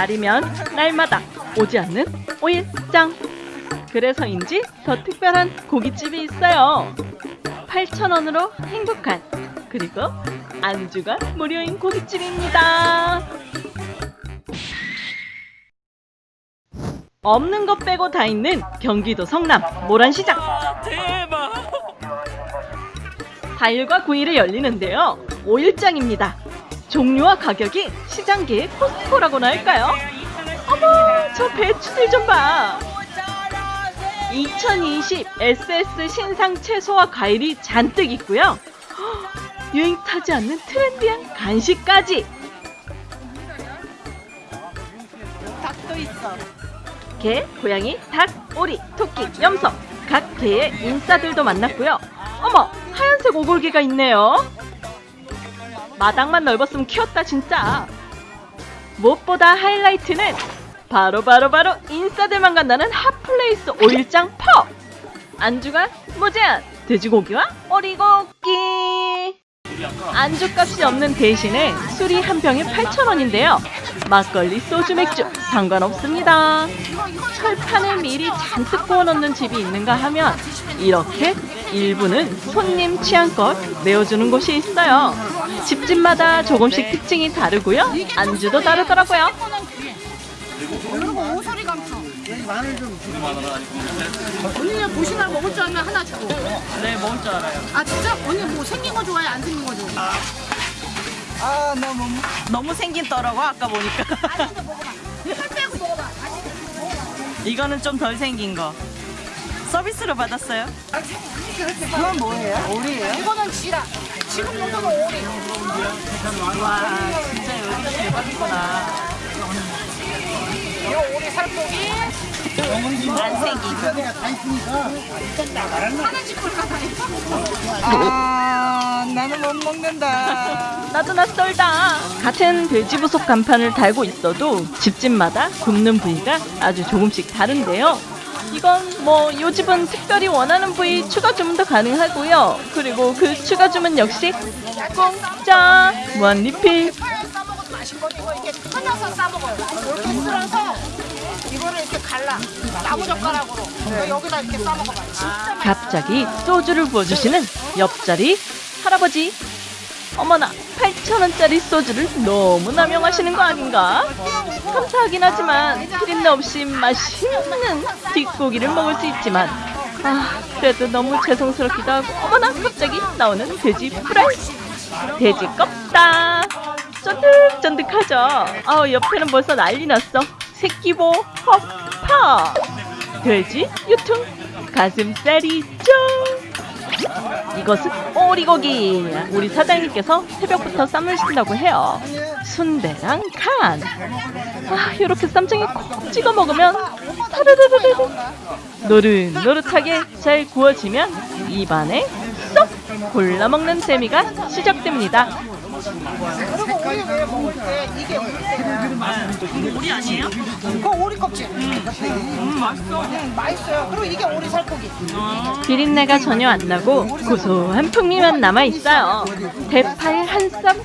날이면 날마다 오지 않는 오일장. 그래서인지 더 특별한 고깃집이 있어요. 8,000원으로 행복한 그리고 안주가 무료인 고깃집입니다. 없는 것 빼고 다 있는 경기도 성남 모란시장. 대박! 4일과 9일에 열리는데요. 5일장입니다. 종류와 가격이 시장계의 코스트코라고나 할까요? 어머, 저 배추들 좀 봐. 2020 SS 신상 채소와 과일이 잔뜩 있고요. 헉, 유행 타지 않는 trendy한 간식까지. 닭도 있어. 개, 고양이, 닭, 오리, 토끼, 염소 각 계의 인싸들도 만났고요. 어머, 하얀색 오골계가 있네요. 마당만 넓었으면 키웠다 진짜. 무엇보다 하이라이트는 바로 바로 바로 인싸들만 간다는 hot place 오일장 펍. 안주가 무제한 돼지고기와 오리고기. 안주값이 없는 대신에 술이 한 병에 8,000원인데요. 막걸리, 소주, 맥주 상관없습니다. 철판을 미리 잔뜩 구워놓는 집이 있는가 하면 이렇게 일부는 손님 취향껏 내어주는 곳이 있어요. 집집마다 조금씩 특징이 다르고요. 안주도 다르더라고요. 그리고 오소리 감초. 언니는 보시면 먹을 줄 알면 하나 주고. 네, 먹을 줄 알아요. 아 진짜? 언니 뭐 생긴 거 좋아해? 안 생긴 거 좋아해? 아, 너무 너무 생긴 떠라고 아까 보니까. 아닌데 먹어봐. 살 빼고 먹어봐. 이거는 좀 덜 생긴 거. 서비스로 받았어요? 그건 뭐예요? 오리예요? 이거는 지라. 지금 정도는 오리. 와, 진짜 여기 대박이구나. 이거 오리 살코기. 안 생긴 거. 하나 집을 가서 아, 나는 못 먹는다. 나도 낯설다. 같은 돼지 부속 간판을 달고 있어도 집집마다 굽는 부위가 아주 조금씩 다른데요. 이건 뭐요 집은 특별히 원하는 부위 추가 주문도 가능하고요. 그리고 그 추가 주문 역시 공짜 무한 리필. 갑자기 소주를 부어주시는 옆자리 할아버지. 어머나 8,000원짜리 소주를 너무 남용하시는 거 아닌가? 감사하긴 하지만 피린내 없이 맛있는 뒷고기를 먹을 수 있지만 아 그래도 너무 죄송스럽기도 하고 어머나 갑자기 나오는 돼지 프라이. 돼지 껍다. 쫀득쫀득하죠? 아 옆에는 벌써 난리 났어. 새끼보 허파. 돼지 유통 가슴살이죠? 이것은 오리고기. 우리 사장님께서 새벽부터 쌈으신다고 해요. 순대랑 간. 아, 이렇게 쌈장에 콕 찍어 먹으면 타르르르르 노릇노릇하게 잘 구워지면 입안에 쏙 골라 먹는 재미가 시작됩니다 그리고 오리 왜 먹을 때 이게 오리예요. 우리 아니에요? 그거 오리 껍질. 음, 맛있어. 응, 맛있어요. 그리고 이게 오리 살코기. 비린내가 전혀 안 나고 고소한 풍미만 남아 있어요. 대파에 한쌈 싹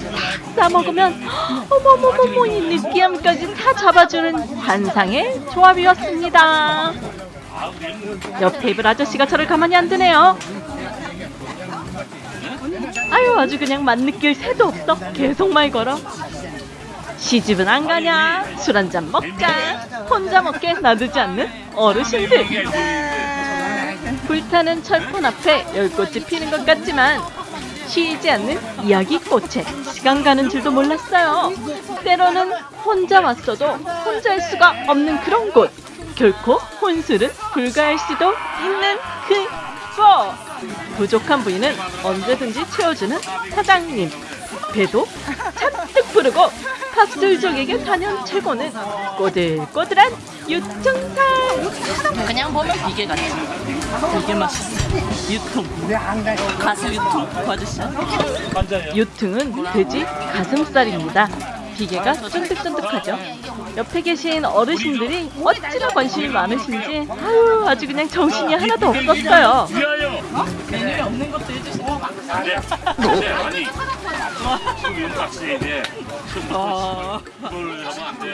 싸 먹으면 어머머머머 이 느끼함까지 다 잡아주는 환상의 조합이었습니다. 옆 테이블 아저씨가 저를 가만히 안 두네요. 아유 아주 그냥 맛 느낄 새도 없어 계속 말 걸어. 시집은 안 가냐 술 한 잔 먹자 혼자 먹게 놔두지 않는 어르신들. 불타는 철판 앞에 열꽃이 피는 것 같지만 쉬지 않는 이야기 꽃에 시간 가는 줄도 몰랐어요. 때로는 혼자 왔어도 혼자 할 수가 없는 그런 곳. 결코 혼술은 불가할 수도 있는 그곳. 부족한 부위는 언제든지 채워주는 사장님. 배도 잔뜩 부르고 핫술족에게 단연 최고는 꼬들꼬들한 유청살. 그냥 보면 비계 같지. 되게 맛있어. 유통. 가수 유통 봐주시죠. 유퉁은 돼지 가슴살입니다. 비계가 쫀득쫀득하죠. 옆에 계신 어르신들이 어찌나 관심이 많으신지 아유 아주 그냥 정신이 하나도 없었어요. 메뉴에 없는 것도 해주시는 거 네, 아니.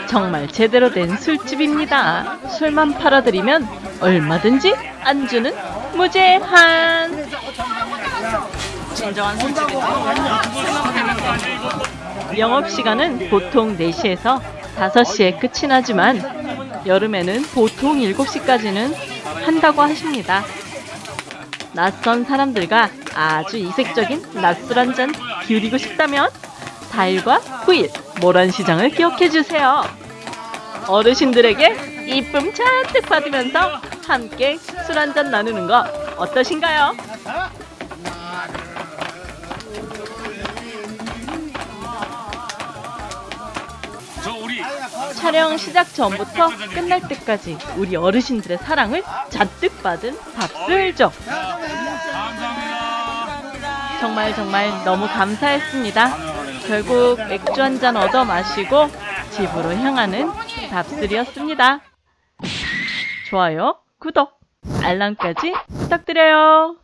정말 제대로 된 술집입니다. 술만 팔아드리면 얼마든지 안주는 무제한. 진정한 술집이지. 영업시간은 보통 4시에서 5시에 끝이 나지만 여름에는 보통 7시까지는 한다고 하십니다. 낯선 사람들과 아주 이색적인 낮술 한 잔 기울이고 싶다면 4일과 9일 모란 시장을 기억해주세요. 어르신들에게 이쁨 잔뜩 받으면서 함께 술 한 잔 나누는 거 어떠신가요? 촬영 시작 전부터 끝날 때까지 우리 어르신들의 사랑을 잔뜩 받은 밥술족. 정말 정말 너무 감사했습니다. 결국 맥주 한 잔 얻어 마시고 집으로 향하는 밥술이었습니다. 좋아요, 구독, 알람까지 부탁드려요.